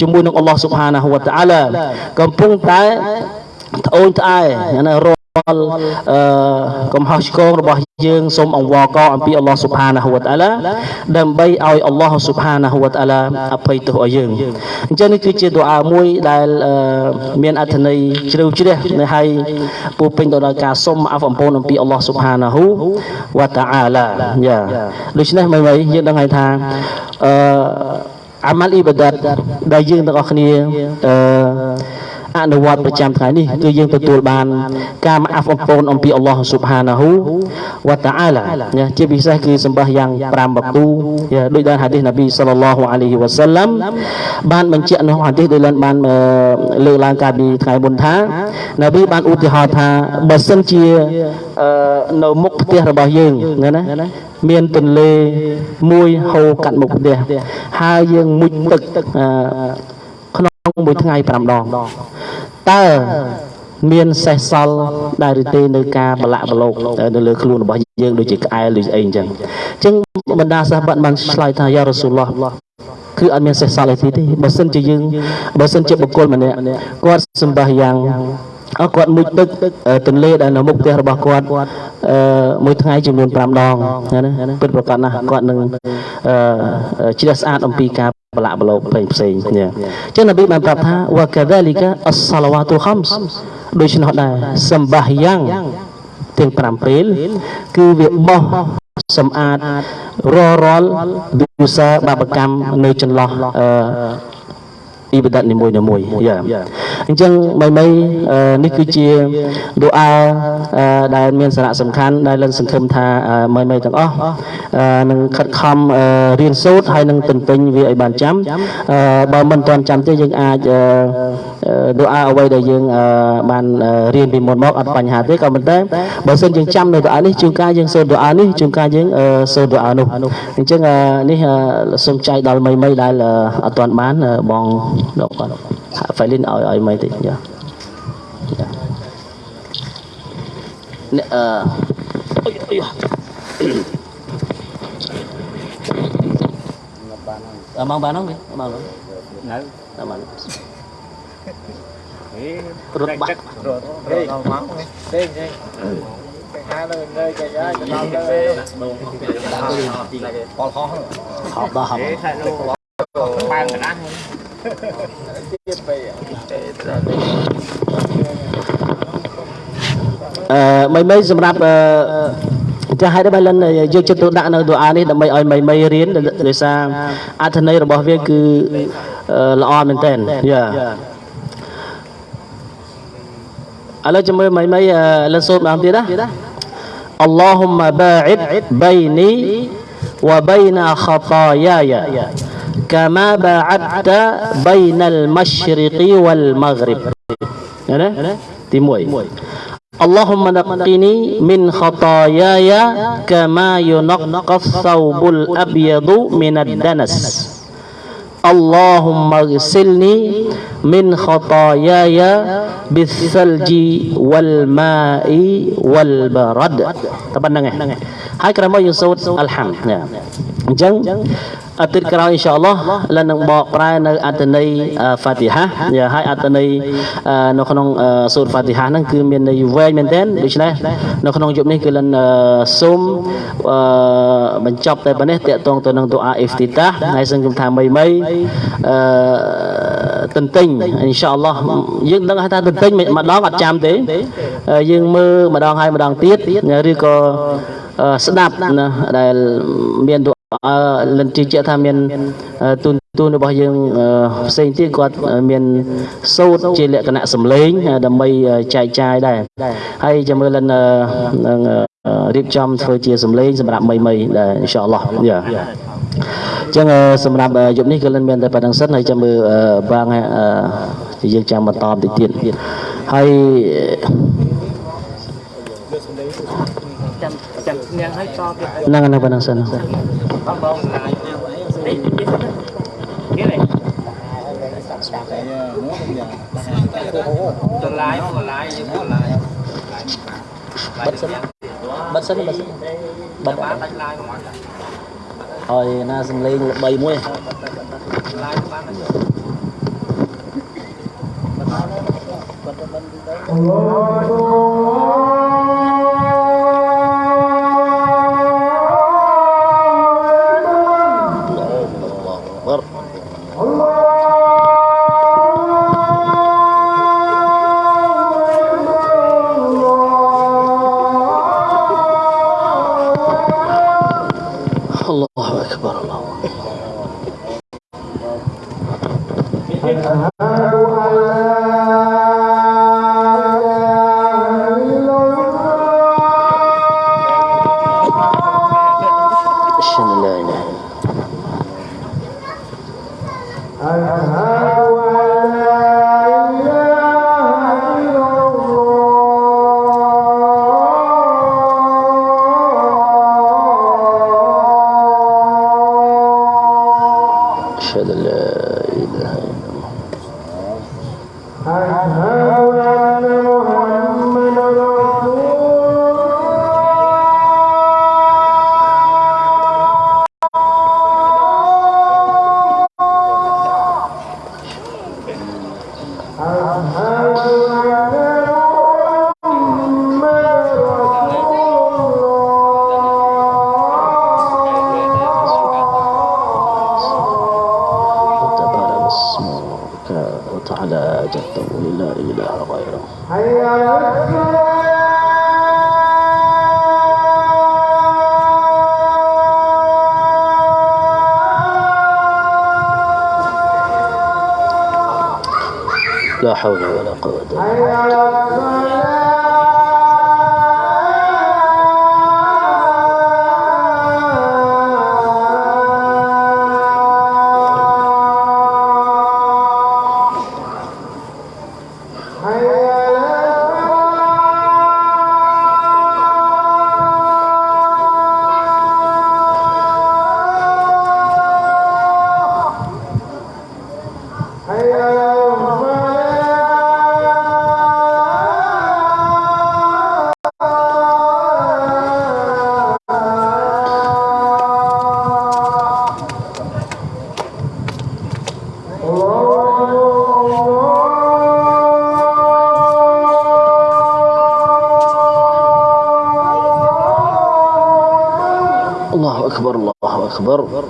ជាមួយនឹងអល់ឡោះស៊ុបហានាហ៊ូវតាអាឡាកំពុងតែត្អូញត្អែណារ អឺកំហុសឆ្គងរបស់យើងសូមអង្វរកអំពីអល់ឡោះស៊ុបហានាហ៊ូវតាឡាដើម្បីឲ្យអល់ឡោះស៊ុបហានាហ៊ូវតាឡាអភ័យទោសឲ្យយើងអញ្ចឹងនេះគឺជាទូអាមួយដែលមានអត្ថន័យជ្រៅជ្រះនៅហើយពោពេញទៅដោយការសុំអភ័យអំពូនអំពីអល់ឡោះស៊ុបហានាហ៊ូវតាអាឡាយ៉ាដូច្នេះមិនមិនយើងដឹងហើយថាអឺអាម៉ាល់អ៊ីបាដាតដែលយើងទាំងអស់គ្នាអឺ អនុវត្តប្រចាំថ្ងៃនេះគឺយើងទទួលបានការមកអាប់អំពូនអំពីអល់ឡោះស៊ុបហានាហ៊ូវតាអាឡាជាពិសេសគឺសម្បះយ៉ាង5បកូដោយដែលហាឌីសនប៊ីសល្លឡោះអាឡៃហ៊ីវ៉ាសាឡាំបានបញ្ជាក់ក្នុងហាឌីសដោយលនបានលើកឡើងកាលពីថ្ងៃមុនថានប៊ីបានឧទាហរណ៍ថាបើសិនជានៅមុខផ្ទះរបស់យើងណាមានទន្លេមួយហូរកាត់មុខផ្ទះហើយយើងមុជទឹក មួយថ្ងៃ5ដងតើមានសេះសល់ដែរឬទេនៅការបលាក់បលោកនៅលើខ្លួនរបស់យើងដូចជាក្អែលឬអីអញ្ចឹងអញ្ចឹងបណ្ដាសាសបាត់បានឆ្លើយថាយ៉ារ៉ាស៊ូលឡោះគឺអត់មានសេះសល់អីទេបើសិនជាយើងបើសិនជាបុគ្គលម្នាក់គាត់សម្បះយ៉ាងអើគាត់មុជទឹកទន្លេដែលនៅមុខផ្ទះរបស់គាត់អឺមួយថ្ងៃចំនួន5ដងណាពិតប្រកបណាស់គាត់នឹងអឺជ្រះស្អាតអំពីការ ប្រឡាក់ប្រឡូកផ្សេងផ្សេងញ៉ឹងអញ្ចឹងនប៊ីបានប្រាប់ថាវ៉ាកាដាលីកាអស្សឡាវ៉ាទូខំសដូច្នោះដែរសម្បាយ៉ាងទាំង5ពេលគឺវាបោះសម្អាតររាល់វិសាបាបកម្មនៅចន្លោះអឺ អ៊ីបាដាតនីមួយៗយ៉ាអញ្ចឹងមីមីអឺនេះគឺជាឌូអាអឺដែលមានសារៈសំខាន់ដែលលិនសង្ឃឹមថាអឺមីមីទាំងអស់អឺនឹងខិតខំអឺរៀនសូត្រហើយនឹងទន្ទិញវាឲ្យបានចាំអឺបើមិនទាន់ចាំទេយើងអាច អឺអឺឌូអាអ្វីដែលយើងអឺបានអឺរៀនពីមុនមកអត់បញ្ហាទេក៏ប៉ុន្តែបើសិនយើងចាំនៅឌូអានេះជួនកាលយើងសូត្រឌូអានេះជួនកាលយើងអឺសូត្រឌូអានោះអញ្ចឹងអឺនេះអឺសូមចែកដល់មីមីដែលអឺអត់ទាន់បានអឺបងដកគាត់ហាក់ហ្វៃលីនឲ្យឲ្យមីតិចយ៉ាយ៉ានេះអឺអុយអុយអឺមកបានហ្នឹងមកហ្នឹងនៅអឺមក ហេរត់បាក់រត់រត់ដល់មកទេទេគេហៅលើលើចាយ៉ាទៅដល់លើពលហោះហប់ដល់ហប់ហេថៃនោះបានកណាស់ទៀតទៅអឺមីមីសម្រាប់អឺចាស់ហើយដែរលិនយកចិត្តទុកដាក់នៅទូអានេះដើម្បីឲ្យមីមីរៀនដោយសារអត្ថន័យរបស់វាគឺអឺល្អមែនតើយ៉ា ألا جمع ما ما آه، لنسوب ما تيدا اللهم باعد بيني وبين خطاياي كما باعدت بين المشرق والمغرب. يعني؟ تيموي اللهم نقني من خطاياي كما ينقى الثوب الأبيض من الدنس. اللهم اغسلني من خطاياي بالثلج والماء والبرد. طبعا نعم هاي كلام يسوع الحمد. ហើយក្រោយមកយើងសូត្រអល់ហាំណាអញ្ចឹងអាទិត្យក្រោយអ៊ីនសាអល់ឡោះលនឹងបកប្រែនៅអត្ថន័យហ្វាទីហាយ៉ាហើយអត្ថន័យនៅក្នុងសូត្រហ្វាទីហាហ្នឹងគឺមានន័យវែងមែនទែនដូច្នេះនៅក្នុងយប់នេះគឺលនសូមបញ្ចប់តែប៉ុណ្ណេះតកតងទៅនឹងទូអាអ៊ីហ្វទីតាហើយសង្ឃឹមថាមីមីអឺទន្ទិញអ៊ីនសាអល់ឡោះយើងដឹងថាទន្ទិញម្ដងអត់ចាំទេយើងមើលម្ដងហើយម្ដងទៀតឬក៏ស្ដាប់ណាដែលមានទូ អឺលិនជឿជាក់ថាមានទូនទូនរបស់យើងផ្សេងទៀតគាត់មានសូត្រជាលក្ខណៈសម្លេងដើម្បីចែកចាយដែរហើយចាំមើលលិននឹងរៀបចំធ្វើជាសម្លេងសម្រាប់មីមីដែរអ៊ីនសាអល់ឡោះយ៉ាអញ្ចឹងសម្រាប់យប់នេះក៏លិនមានតែប៉ុណ្្នឹងសិនហើយចាំមើលបាងយើងចាំបន្តបន្តិចទៀតហើយ ហ្នឹងហ្នឹងប៉ុណ្ណឹងសិនបងឡាយមកឡាយយើងមកឡាយបិទសិនបិទសិនបិទសិនបិទបានដាច់ឡាយមកអត់ហើយណាសំលេងល្បីមួយឡាយបានបាទបាទទៅ لا حول ولا قوة إلا بالله. أكبر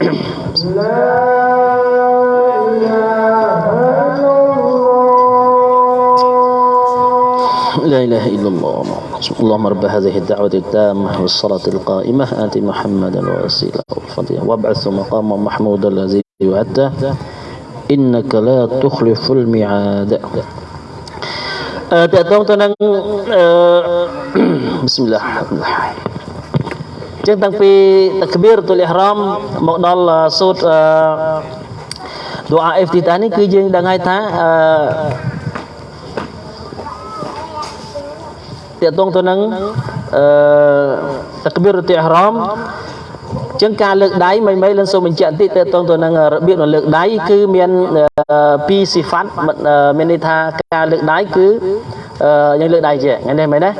لا إله إلا الله. اللهم رب هذه الدعوة التامة والصلاة القائمة. آت محمدا وسيلة وفضيلة وابعث مقاما محمودا الذي يؤدى. إنك لا تخلف الميعاد. آه، بسم الله الرحمن الرحيم. ចឹងតាំងពីតាក្បៀរទុលអ៊ីហ្រាមមកដល់សូត្រអឺឌូអាអេហ្វទីតានេះគឺយើងដឹងហើយថាអឺតើតងទៅនឹងអឺតាក្បៀរទុលអ៊ីហ្រាមចឹងការលើកដៃមិនមិនលិនសូមបញ្ជាក់បន្តិចតើតងទៅនឹងរបៀបនៃលើកដៃគឺមានពីរស៊ីហ្វាត់មានន័យថាការលើកដៃគឺយើងលើកដៃជាថ្ងៃនេះមែនទេ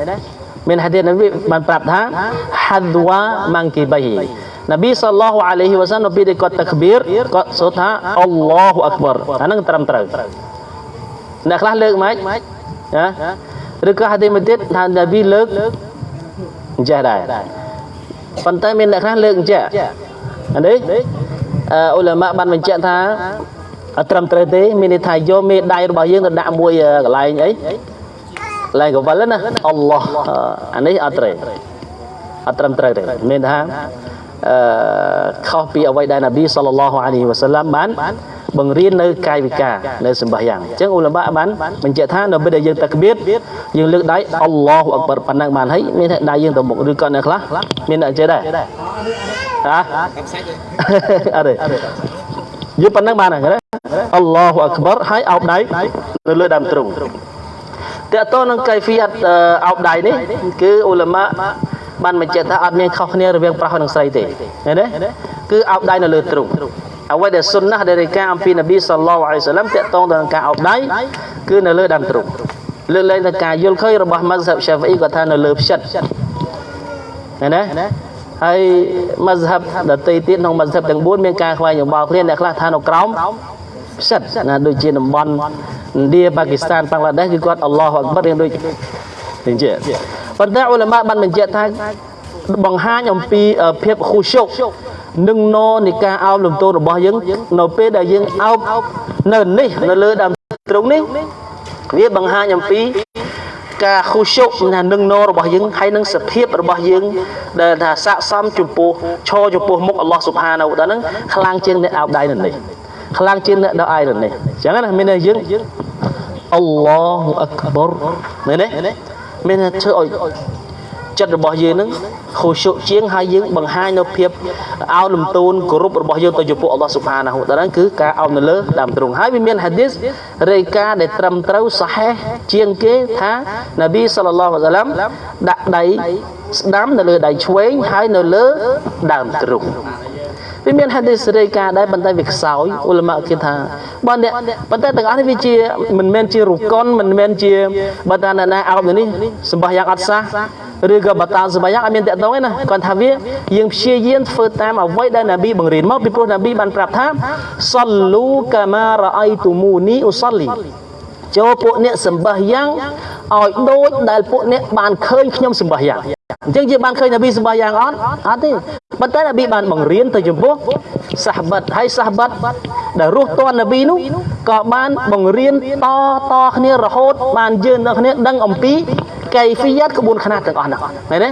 មានហាឌីសនប៊ីបានប្រាប់ថាហាឌវ៉ាម៉ាំងគីបៃនប៊ីសល្លោះអាឡៃហ៊ីវ៉ាសាននៅពេលដែលគាត់តាក្បៀរគាត់សូត្រថាអល់ឡោះអក្បរអាហ្នឹងត្រឹមត្រូវអ្នកខ្លះលើកម៉េចណាឬក៏ហាឌីសមួយទៀតថានប៊ីលើកអញ្ចេះដែរប៉ុន្តែមានអ្នកខ្លះលើកអញ្ចេះអានេះអឺអ៊ុលម៉ាបានបញ្ជាក់ថាអត់ត្រឹមត្រូវទេមានន័យថាយកមេដៃរបស់យើងទៅដាក់មួយកន្លែងអី ឡើងកវលណាអល់ឡោះអានេះអត់ត្រូវអត់ត្រឹមត្រូវទេមានថាអឺខុសពីអ្វីដែលនប៊ីសល្លឡោះអាឡៃហ៊ីវ៉ាសាឡាំបានបង្រៀននៅកាយវិការនៅសម្បាយ៉ាងអញ្ចឹងអ៊ុលម៉ាបានបញ្ជាក់ថានៅពេលដែលយើងតាក្បៀតយើងលើកដៃអល់ឡោះអក្បរប៉ុណ្ណឹងបានហើយមានតែដៃយើងទៅមុខឬក៏អ្នកខ្លះមានអ្នកចេះដែរហ៎អត់ទេយើងប៉ុណ្ណឹងបានហើយអល់ឡោះអក្បរហើយអោបដៃនៅលើដើមទ្រូង តើតើនឹងកៃហ្វីយ៉ាត់អោបដៃនេះគឺអ៊ុលម៉ាបានបញ្ជាក់ថាអត់មានខុសគ្នារវាងប្រុសនិងស្រីទេឃើញទេគឺអោបដៃនៅលើទ្រូងអ្វីដែលសុនណាដែលរាយការណ៍អំពីនប៊ីសល្លោះអាឡៃសាឡាំតើតើនឹងការអោបដៃគឺនៅលើដើមទ្រូងលើកលែងតែការយល់ឃើញរបស់ម៉ាហ្សាបឆាហ្វីគាត់ថានៅលើផ្ចិតឃើញទេហើយម៉ាហ្សាបដតីទៀតក្នុងម៉ាហ្សាបទាំង4មានការខ្វែងយោបល់គ្នាអ្នកខ្លះថានៅក្រោម ផ្ចិតណាដូចជាតំបន់ឥណ្ឌាប៉ាគីស្ថានបង់ក្លាដេសគឺគាត់អល់ឡោះអក្បររៀងដូចនេះជាប៉ុន្តែអ៊ុលម៉ាបានបញ្ជាក់ថាបង្ហាញអំពីភាពខុសជុកនឹងណនៃការអោបលំទោនរបស់យើងនៅពេលដែលយើងអោបនៅនេះនៅលើដើមទ្រូងនេះវាបង្ហាញអំពីការខុសជុកណានឹងណរបស់យើងហើយនឹងសភាពរបស់យើងដែលថាស័កសមចំពោះឈរចំពោះមុខអល់ឡោះស៊ុបហានាវតាហ្នឹងខ្លាំងជាងអ្នកអោបដៃនៅនេះ ខ្លាំងជាងអ្នកដៅអាយនៅនេះអញ្ចឹងណាមានន័យយើងអល់ឡោះអក្បរមែនទេមានធ្វើឲ្យចិត្តរបស់យើងនឹងខុសជុជាងហើយយើងបង្ហាញនៅភាពអោនលំទោនគោរពរបស់យើងទៅចំពោះអល់ឡោះស៊ុបហានាហ៊ូតាឡាគឺការអោននៅលើដើមទ្រូងហើយវាមានហាឌីសរាយការណ៍ដែលត្រឹមត្រូវសាហេះជាងគេថានប៊ីសល្លឡោះអាឡៃសាឡាំដាក់ដៃស្ដាំនៅលើដៃឆ្វេងហើយនៅលើដើមទ្រូង វាមានហាឌីសរាយការណ៍ដែរប៉ុន្តែវាខ្សោយអ៊ុលម៉ាគេថាបើអ្នកប៉ុន្តែទាំងអស់នេះវាជាមិនមែនជារុកុនមិនមែនជាបើតាណាអោបនេះសម្បះយ៉ាងអត់សះឬក៏បតាសម្បះយ៉ាងអត់មានតកតងទេណាគាត់ថាវាយើងព្យាយាមធ្វើតាមអ្វីដែលណាប៊ីបង្រៀនមកពីព្រោះណាប៊ីបានប្រាប់ថាសល្លូកាម៉ារ៉ៃទូមូនីអ៊ូសលីចូលពួកអ្នកសម្បះយ៉ាងឲ្យដូចដែលពួកអ្នកបានឃើញខ្ញុំសម្បះយ៉ាង អញ្ចឹងយើងបានឃើញនប៊ីសម្បះយ៉ាងអត់អត់ទេប៉ុន្តែនប៊ីបានបង្រៀនទៅចំពោះសាហបិតហើយសាហបិតដែលរស់ទាន់នប៊ីនោះក៏បានបង្រៀនតតគ្នារហូត បានយើងដល់គ្នាដឹងអំពីកៃហ្វីយ៉ាតក្បួនខ្នាតទាំងអស់ហ្នឹងមែនទេ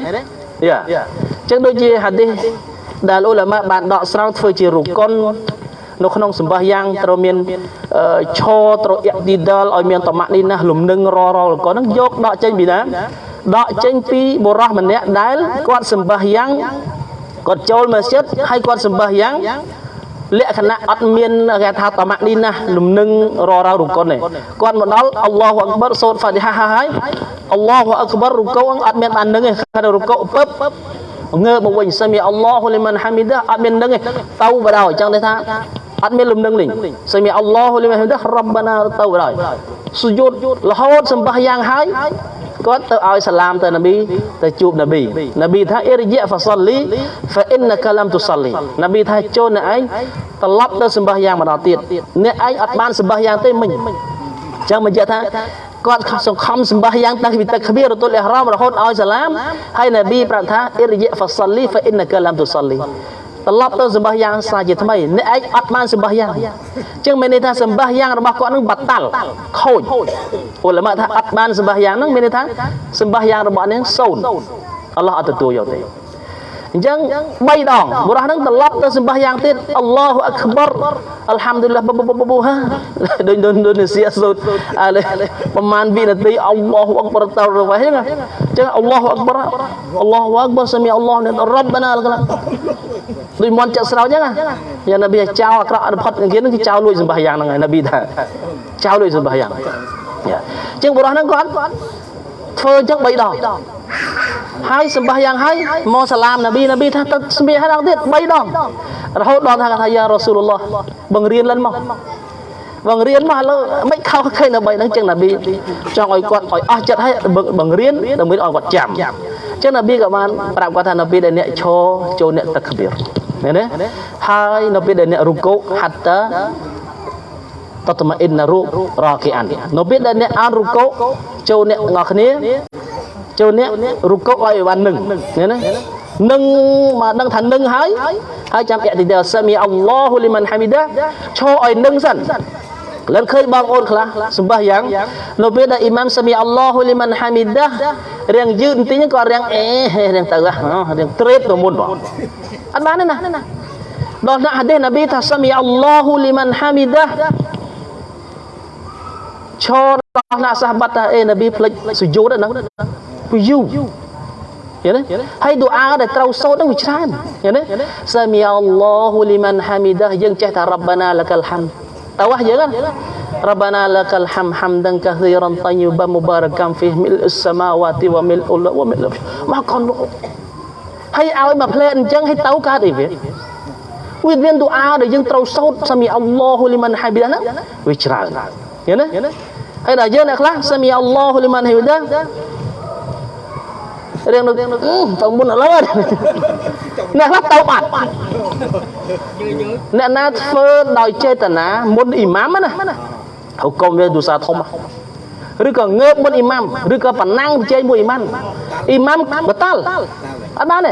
យ៉ាអញ្ចឹងដូចជាហាឌីសដែលអ៊ុលាម៉ាបានដកស្រង់ធ្វើជារុកុននៅក្នុងសម្បះយ៉ាងត្រូវមានឈរត្រូវអ៊ីឌីដាលឲ្យមានតម៉ាក់នេះណាលំនឹងររលកហ្នឹងយកដកចេញពីណា ដកចេញពីបុរសម្នាក់ដែលគាត់សម្បះយ៉ាងគាត់ចូលមស្ជិតហើយគាត់សម្បះយ៉ាងលក្ខណៈអត់មានគេថាតម៉ាក់នេះណាលំនឹងរររុកុនទេគាត់មកដល់អល់ឡោះអក្បរសូត្រហ្វាទីហាហើយអល់ឡោះអក្បររុកុអត់មានបាននឹងទេគាត់រុកុពឹបងើបមកវិញសាមីអល់ឡោះលីមិនហាមីដាអត់មាននឹងទេទៅបដ ாய் ចឹងទេថាអត់មានលំនឹងលេងសាមីអល់ឡោះលីមិនហាមីដារ៉ាប់បាណាទៅបដ ாய் សុយុតរហូតសម្បះយ៉ាងហើយ គាត់ទៅឲ្យសាឡាមទៅនប៊ីទៅជួបនប៊ីនប៊ីថាអ៊ីរជាហ្វាសលីហ្វាអ៊ីនកាឡាំទុសលីនប៊ីថាចូលអ្នកឯងត្រឡប់ទៅសម្បះយ៉ាងម្ដងទៀតអ្នកឯងអត់បានសម្បះយ៉ាងទេមិញអញ្ចឹងបញ្ជាក់ថាគាត់សង្ខំសម្បះយ៉ាងតាំងពីទឹកគ្បៀររតុលអ៊ីហ្រាមរហូតឲ្យសាឡាមហើយនប៊ីប្រាប់ថាអ៊ីរជាហ្វាសលីហ្វាអ៊ីនកាឡាំទុសលី ត្រឡប់ទៅសម្បះយ៉ាងសាជាថ្មីអ្នកឯងអត់បានសម្បះយ៉ាងអញ្ចឹងមានន័យថាសម្បះយ៉ាងរបស់គាត់នឹងបាត់តាល់ខូចអ៊ុលម៉ាថាអត់បានសម្បះយ៉ាងហ្នឹងមានន័យថាសម្បះយ៉ាងរបស់នេះសូន្យអល់ឡោះអត់ទទួលយកទេ អញ្ចឹង3ដងបុរសហ្នឹងត្រឡប់ទៅសម្បះយ៉ាងទៀតអល់ឡោះអក្បរអល់ហាំឌុលឡាបបបបហាដូចដូចដូចនេះសៀសូតអាប្រហែល2នាទីអល់ឡោះអក្បរតរវ៉ៃហ្នឹងអញ្ចឹងអល់ឡោះអក្បរអល់ឡោះអក្បរសាមីអល់ឡោះរ៉ាប់បាណាអល់កឡាដូចមន់ចាក់ស្រោចអញ្ចឹងយ៉ាងនប៊ីចៅអាក្រក់អត់ផុតគេនឹងគឺចៅលួចសម្បះយ៉ាងហ្នឹងហើយនប៊ីថាចៅលួចសម្បះយ៉ាងអញ្ចឹងបុរសហ្នឹងគាត់ធ្វើអញ្ចឹង3ដង ហើយសម្បះយ៉ាងហើយមកសាឡាមនប៊ីនប៊ីថាទៅសម្បះហើយដល់ទៀត3ដងរហូតដល់ថាថាយ៉ារ៉ាស៊ូលឡោះបង្រៀន lên មកបង្រៀនមកឥឡូវមិនខុសឃើញដើម្បីហ្នឹងចឹងនប៊ីចង់ឲ្យគាត់ឲ្យអស់ចិត្តឲ្យបង្រៀនដើម្បីឲ្យគាត់ចាំចឹងនប៊ីក៏បានប្រាប់គាត់ថានប៊ីដែលអ្នកឈរចូលអ្នកតក្បៀរឃើញទេហើយនប៊ីដែលអ្នករុកូហាត់តាតតម៉ាអ៊ីនណារូរ៉ាគីអាននៅពេលដែលអ្នកអានរុកូចូលអ្នកងល់គ្នា ចូលអ្នករុកូឲ្យបាននឹងឃើញទេនឹងមកដឹងថានឹងហើយហើយចាំអតិទិសាមីអល់ឡោះលីមិនហាមីដាឈរឲ្យនឹងសិនលិនឃើញបងអូនខ្លះសម្បះយ៉ាងនៅពេលដែលអ៊ីម៉ាមសាមីអល់ឡោះលីមិនហាមីដារៀងយឺតបន្តិចក៏រៀងអេរៀងទៅរៀងត្រេបទៅមុនបងអត់បានទេណាដល់ណាហាឌីសនប៊ីថាសាមីអល់ឡោះលីមិនហាមីដាឈរដល់ ណាសាហបាត់ថាអេនប៊ីផ្លេចសុយូតហ្នឹងពីយូឃើញទេហើយឌូអាដែលត្រូវសូត្រហ្នឹងវាច្រើនឃើញទេសាមីអល់ឡោះលីមិនហាមីដាយើងចេះថារ៉ាប់បាណាលកលហាំតើវ៉ាយើង ربنا لك الحمد حمدا كثيرا طيبا مباركا فيه ملء السماوات وملء الارض وملء មកកូនហើយឲ្យមកផ្លែអញ្ចឹងឲ្យទៅកើតអីវាវាមានទូអាដែលយើងត្រូវសូត្រសាមីអល់ឡោះលីមិនហាប៊ីណាវាច្រើនឃើញទេ ហើយដល់យើងអ្នកខ្លះសាមីអល់ឡោះលីមិនហាប៊ីណារៀងនៅទៅមុនឥឡូវអ្នកខ្លះទៅបាត់អ្នកណាធ្វើដោយចេតនាមុនអ៊ីម៉ាមណាហុកុំវាទូសាធំឬក៏ងើបមុនអ៊ីម៉ាមឬក៏ប្រណាំងប្រជែងមួយអ៊ីម៉ាមអ៊ីម៉ាមបតល់អត់បានទេ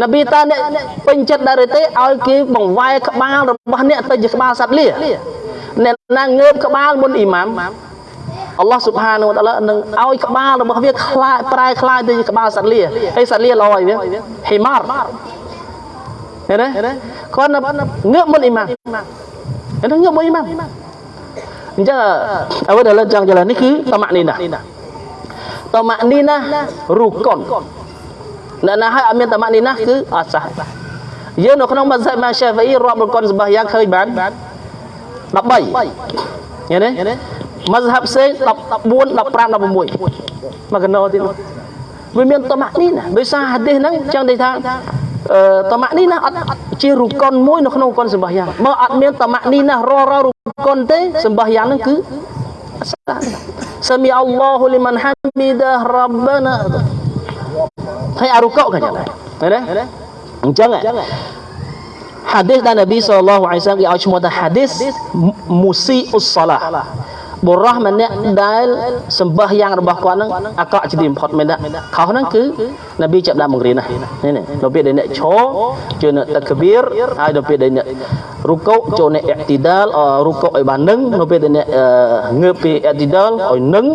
នប៊ីតាអ្នកពេញចិត្តដែរទេឲ្យគេបង្វែរក្បាលរបស់អ្នកទៅជាក្បាលសត្វលាអ្នកណាងើបក្បាលមុនអ៊ីម៉ាម អល់ឡោះស៊ុបហានវតាឡានឹងឲ្យក្បាលរបស់វាខ្លាយប្រែខ្លាយទៅជាក្បាលសត្វលាហើយសត្វលាល្អឲ្យវាហ៊ីម៉ារឃើញទេគាត់ងើបមុនអ៊ីម៉ាមឃើញទេងើបមុនអ៊ីម៉ាមអញ្ចឹងអ្វីដែលលើកចង់ចលនេះគឺតម៉ាក់នីណាតម៉ាក់នីណារូកុនអ្នកណាឲ្យអត់មានតម៉ាក់នីណាគឺអត់សះយើងនៅក្នុងមស្សិតម៉ាសាហ្វីរាប់រូកុនសម្បះយ៉ាងឃើញបាន13ឃើញទេ មស្ហាប់ផ្សេង14 15 16មកកណោទៀតវាមានតម៉ាក់នីណាដោយសារហាឌីសហ្នឹងចឹងនិយាយថាអឺតម៉ាក់នីណាអត់ជារូកុនមួយនៅក្នុងកុនសម្បះយ៉ាងបើអត់មានតម៉ាក់នីណារររូកុនទេសម្បះយ៉ាងហ្នឹងគឺសាមីអល់ឡោះលីមិនហាមីដារ៉ាប់បាណាហើយអារូកុក៏ចឹងដែរឃើញទេអញ្ចឹងហាឌីសដែលនប៊ីសល្លឡោះអាឡៃសាឡាមគេឲ្យឈ្មោះថាហាឌីសមូស៊ីអ៊ុសសាឡា បុរសម្នាក់ដែលសម្បះយ៉ាងរបស់គាត់ហ្នឹងអាក្រក់ជាទីបំផុតមែនទេខុសហ្នឹងគឺនប៊ីចាប់ដាក់បង្រៀនណានេះនេះដល់ពេលដែលអ្នកឈរជួយនៅតកបៀរហើយដល់ពេលដែលអ្នករុកុចូលនៅអ៊ីទីដាលរុកុឲ្យបាននឹងដល់ពេលដែលអ្នកងើបពីអ៊ីទីដាលឲ្យនឹង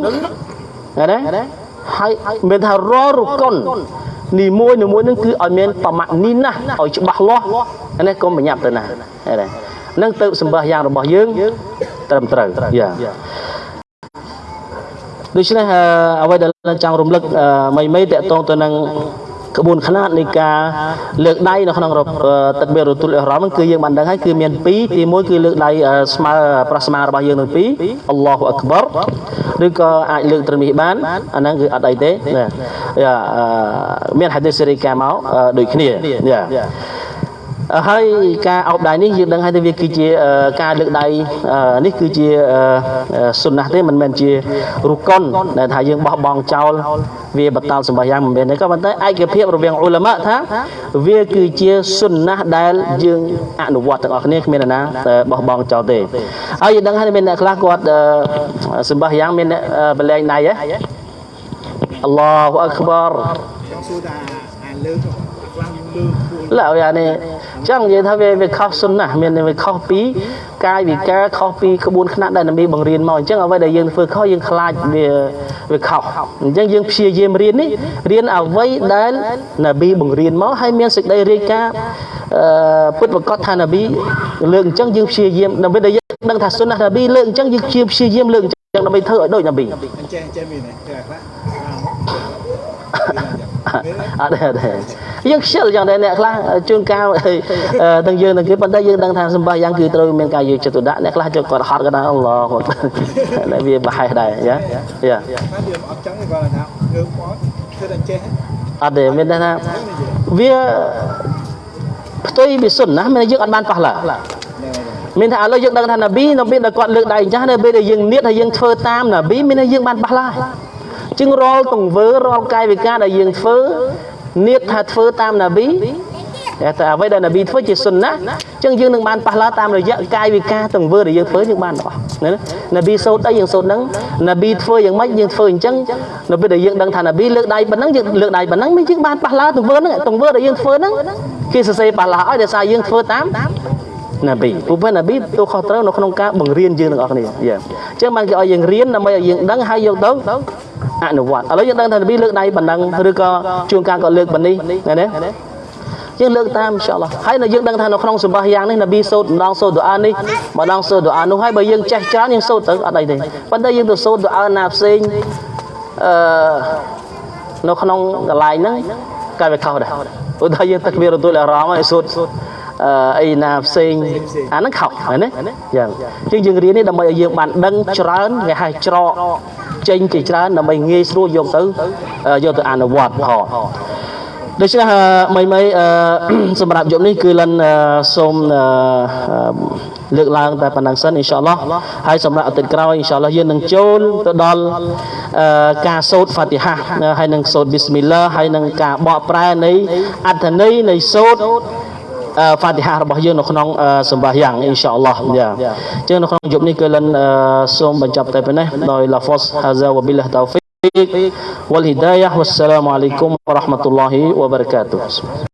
ណាហើយមានថាររុកុននីមួយនីមួយនឹងគឺឲ្យមានបមាក់នីណាឲ្យច្បាស់លាស់នេះកុំប្រញាប់ទៅណាហ្នឹងនឹងទៅសម្បះយ៉ាងរបស់យើង ត្រឹមត្រូវយ៉ាដូច្នេះអ្វីដែលចង់រំលឹកមីមីតកតងទៅនឹងក្បួនខ្នាតនៃការលើកដៃនៅក្នុងទឹកបេរទុលអ៊ីរ៉ាមគឺយើងបានដឹងហើយគឺមាន2ទី1គឺលើកដៃស្មើប្រស្មារបស់យើងទាំងពីរអល់ឡោះអក្បរឬក៏អាចលើកត្រឹមនេះបានអាហ្នឹងគឺអត់អីទេណាមានហាឌីសសេរីកាមកដូចគ្នាយ៉ា ហើយការអោបដៃនេះយើងដឹងហើយថាវាគឺជាការលើកដៃនេះគឺជាសុនណះទេមិនមែនជារុកុនដែលថាយើងបោះបង់ចោលវាបតាល់សម្បាយ៉ាងមិនមែនទេក៏ប៉ុន្តែឯកភាពរវាងអ៊ុលម៉ាថាវាគឺជាសុនណះដែលយើងអនុវត្តទាំងអស់គ្នាគ្មានណាបោះបង់ចោលទេហើយយើងដឹងហើយមានអ្នកខ្លះគាត់សម្បាយ៉ាងមានអ្នកបលែងដៃហ៎អល់ឡោះអក្បរចង់សួរថាអាលើក ខ្លះលើកឡើយអានេះចឹងនិយាយថាវាវាខុសសុនណាមានវាខុសពីកាយវិការខុសពីក្បួនខ្នាតដែលនប៊ីបង្រៀនមកអញ្ចឹងអ្វីដែលយើងធ្វើខុសយើងខ្លាចវាវាខុសអញ្ចឹងយើងព្យាយាមរៀននេះរៀនអ្វីដែលនប៊ីបង្រៀនមកហើយមានសេចក្តីរាយការណ៍អឺពុតប្រកាសថានប៊ីលើកអញ្ចឹងយើងព្យាយាមដើម្បីដែលយើងដឹងថាសុនណានប៊ីលើកអញ្ចឹងយើងព្យាយាមលើកអញ្ចឹងដើម្បីធ្វើឲ្យដូចនប៊ីអញ្ចឹងអញ្ចឹងមានទេខ្លះ អត់ទេអត់ទេយើងខ្ជិលយ៉ាងដែរអ្នកខ្លះជួនកាលទាំងយើងទាំងគេប៉ុន្តែយើងដឹងថាសម្បាយ៉ាងគឺត្រូវមានការយកចិត្តទុកដាក់អ្នកខ្លះចូលគាត់ហត់ក៏ដែរអល់ឡោះគាត់តែវាប្រហែសដែរយ៉ាយ៉ាវាអត់ចឹងទេគាត់ថាងើបមកគឺតែចេះអត់ទេមានថាវាផ្ទុយពីសុនណាមានយើងអត់បានប៉ះឡាមានថាឥឡូវយើងដឹងថាណាប៊ីនៅពេលដែលគាត់លើកដៃអញ្ចឹងនៅពេលដែលយើងនៀតហើយយើងធ្វើតាមណាប៊ីមានថាយើងបានប៉ះឡា ជាងរាល់ទង្វើរាល់កាយវិការដែលយើងធ្វើនៀតថាធ្វើតាមណាប៊ីតែអ្វីដែលណាប៊ីធ្វើជាសុនណាអញ្ចឹងយើងនឹងបានប៉ះឡាតាមរយៈកាយវិការទង្វើដែលយើងធ្វើយើងបានរបស់ណាណាប៊ីសូត្រអីយើងសូត្រហ្នឹងណាប៊ីធ្វើយ៉ាងម៉េចយើងធ្វើអញ្ចឹងនៅពេលដែលយើងដឹងថាណាប៊ីលើកដៃប៉ុណ្ណឹងយើងលើកដៃប៉ុណ្ណឹងយើងបានប៉ះឡាទង្វើហ្នឹងទង្វើដែលយើងធ្វើហ្នឹងគេសរសេរប៉ះឡាឲ្យដោយសារយើងធ្វើតាមណាប៊ីព្រោះពេលណាប៊ីទូខុសត្រូវនៅក្នុងការបង្រៀនយើងទាំងអស់គ្នាយ៉ាអញ្ចឹងបានគេឲ្យយើងរៀនដើម្បីឲ្យយើងដឹងហើយយកទៅ អនុវត្តឥឡូវយើងដឹងថានប៊ីលើកដៃបណ្ដឹងឬក៏ជួនកាលក៏លើកបណ្នេះណាណាយើងលើកតាមអ៊ីនសាអល់ឡោះហើយនៅយើងដឹងថានៅក្នុងសម្បាសយ៉ាងនេះនប៊ីសូត្រម្ដងសូត្រដូអានេះម្ដងសូត្រដូអានោះហើយបើយើងចេះច្រើនយើងសូត្រទៅអត់អីទេប៉ុន្តែយើងទៅសូត្រដូអាណាផ្សេងអឺនៅក្នុងកន្លែងហ្នឹងក៏វាខុសដែរព្រោះថាយើងទឹកមានរទុលអារម្មណ៍ឲ្យសូត្រអីណាផ្សេងអាហ្នឹងខុសហើយណាយ៉ាងជាងយើងរៀននេះដើម្បីឲ្យយើងបានដឹងច្រើនគេហៅច្រក ចេញជាច្រើនដើម្បីងាយស្រួលយកទៅយកទៅអនុវត្តផងដូច្នេះមីមីសម្រាប់យប់នេះគឺលិនសូមលើកឡើងតែប៉ុណ្ណឹងសិនអ៊ីនសាអល់ឡោះហើយសម្រាប់អាទិត្យក្រោយអ៊ីនសាអល់ឡោះយើងនឹងចូលទៅដល់ការសូត្រហ្វាទីហាហើយនឹងសូត្រប៊ីស្មិលឡាហើយនឹងការបកប្រែនៃអត្ថន័យនៃសូត្រ ហ្វាទីហារបស់យើងនៅក្នុងសម្បាសយ៉ាងអ៊ីនសាអល់ឡោះយ៉ាអញ្ចឹងនៅក្នុងយប់នេះគឺលិនសូមបញ្ចប់តែប៉ុណ្ណេះដោយឡាហ្វសហាហ្សាវប៊ីឡាតោ